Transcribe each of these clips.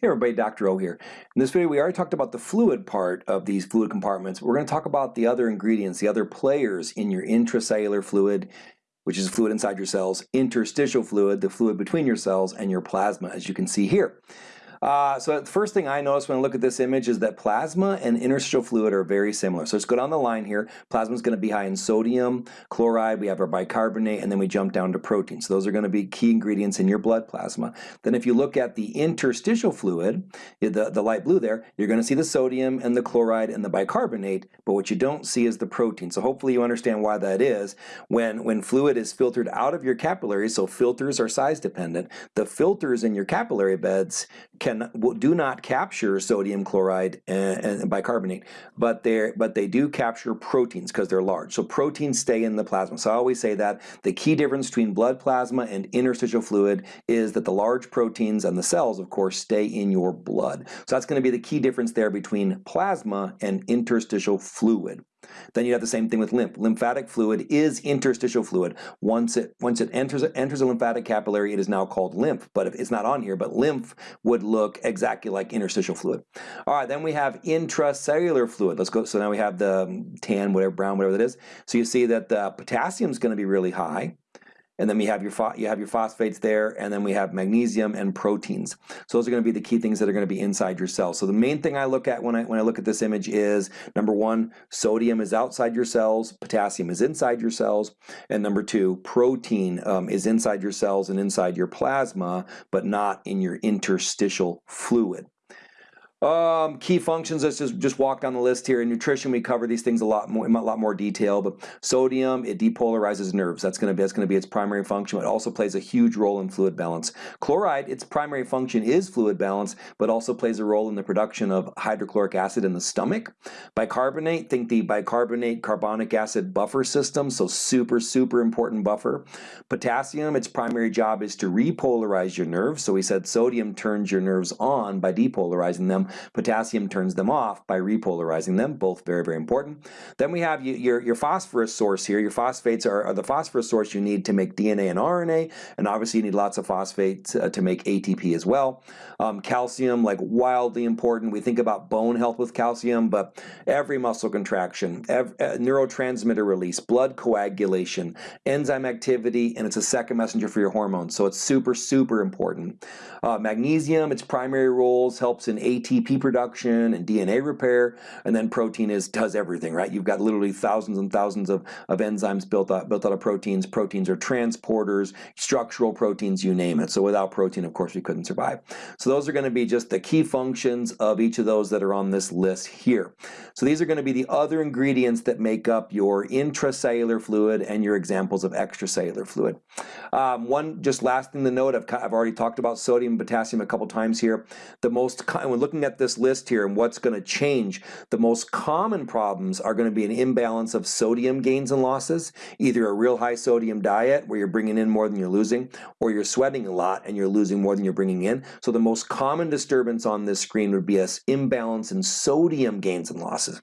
Hey everybody, Dr. O here. In this video we already talked about the fluid part of these fluid compartments. We're going to talk about the other ingredients, the other players in your intracellular fluid, which is fluid inside your cells, interstitial fluid, the fluid between your cells, and your plasma, as you can see here. Uh, so the first thing I notice when I look at this image is that plasma and interstitial fluid are very similar. So let's go down the line here. Plasma is going to be high in sodium, chloride, we have our bicarbonate, and then we jump down to protein. So those are going to be key ingredients in your blood plasma. Then if you look at the interstitial fluid, the, the light blue there, you're going to see the sodium and the chloride and the bicarbonate, but what you don't see is the protein. So hopefully you understand why that is. When, when fluid is filtered out of your capillaries, so filters are size dependent, the filters in your capillary beds can do not capture sodium chloride eh, and, and bicarbonate, but they but they do capture proteins because they're large. So proteins stay in the plasma. So I always say that the key difference between blood plasma and interstitial fluid is that the large proteins and the cells, of course, stay in your blood. So that's going to be the key difference there between plasma and interstitial fluid. Then you have the same thing with lymph. Lymphatic fluid is interstitial fluid. Once it once it enters enters a lymphatic capillary, it is now called lymph. But if it's not on here, but lymph would look exactly like interstitial fluid. All right, then we have intracellular fluid. Let's go. So now we have the um, tan, whatever brown, whatever that is. So you see that the potassium is going to be really high and then we have your you have your phosphates there, and then we have magnesium and proteins. So those are going to be the key things that are going to be inside your cells. So the main thing I look at when I when I look at this image is number one, sodium is outside your cells, potassium is inside your cells, and number two, protein um, is inside your cells and inside your plasma, but not in your interstitial fluid. Um, key functions, let's just, just walk down the list here. In nutrition, we cover these things a lot more, in a lot more detail, but sodium, it depolarizes nerves. That's gonna be, that's gonna be its primary function. It also plays a huge role in fluid balance. Chloride, its primary function is fluid balance, but also plays a role in the production of hydrochloric acid in the stomach. Bicarbonate, think the bicarbonate carbonic acid buffer system, so super, super important buffer. Potassium, its primary job is to repolarize your nerves. So we said sodium turns your nerves on by depolarizing them. Potassium turns them off by repolarizing them, both very, very important. Then we have your, your phosphorus source here. Your phosphates are, are the phosphorus source you need to make DNA and RNA, and obviously you need lots of phosphates uh, to make ATP as well. Um, calcium, like wildly important. We think about bone health with calcium, but every muscle contraction, every, uh, neurotransmitter release, blood coagulation, enzyme activity, and it's a second messenger for your hormones. So it's super, super important. Uh, magnesium, its primary roles helps in ATP ATP production and DNA repair, and then protein is does everything, right? You've got literally thousands and thousands of, of enzymes built out, built out of proteins. Proteins are transporters, structural proteins, you name it. So without protein, of course, we couldn't survive. So those are going to be just the key functions of each of those that are on this list here. So these are going to be the other ingredients that make up your intracellular fluid and your examples of extracellular fluid. Um, one just last thing to note, I've, I've already talked about sodium and potassium a couple times here. The most, when looking at this list here and what's going to change, the most common problems are going to be an imbalance of sodium gains and losses, either a real high sodium diet where you're bringing in more than you're losing, or you're sweating a lot and you're losing more than you're bringing in. So the most common disturbance on this screen would be an imbalance in sodium gains and losses.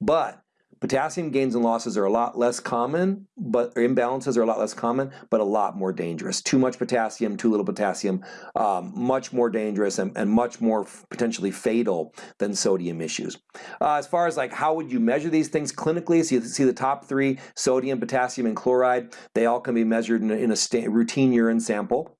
But Potassium gains and losses are a lot less common, but imbalances are a lot less common, but a lot more dangerous. Too much potassium, too little potassium, um, much more dangerous and, and much more potentially fatal than sodium issues. Uh, as far as like how would you measure these things clinically, so you see the top three, sodium, potassium, and chloride, they all can be measured in a, in a routine urine sample.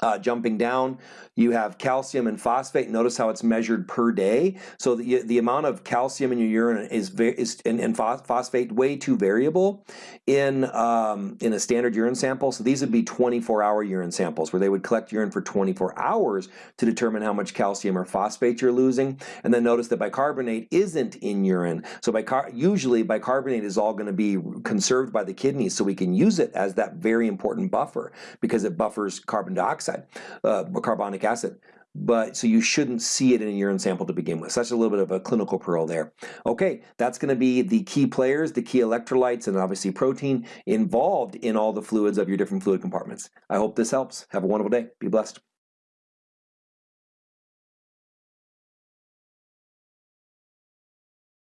Uh, jumping down, you have calcium and phosphate. Notice how it's measured per day. So the, the amount of calcium in your urine is, is and, and phosphate way too variable in um, in a standard urine sample. So these would be 24-hour urine samples where they would collect urine for 24 hours to determine how much calcium or phosphate you're losing. And then notice that bicarbonate isn't in urine. So bicar usually bicarbonate is all going to be conserved by the kidneys, so we can use it as that very important buffer because it buffers carbon dioxide dioxide, uh, carbonic acid. But so you shouldn't see it in a urine sample to begin with. So that's a little bit of a clinical pearl there. Okay, that's going to be the key players, the key electrolytes, and obviously protein involved in all the fluids of your different fluid compartments. I hope this helps. Have a wonderful day. Be blessed.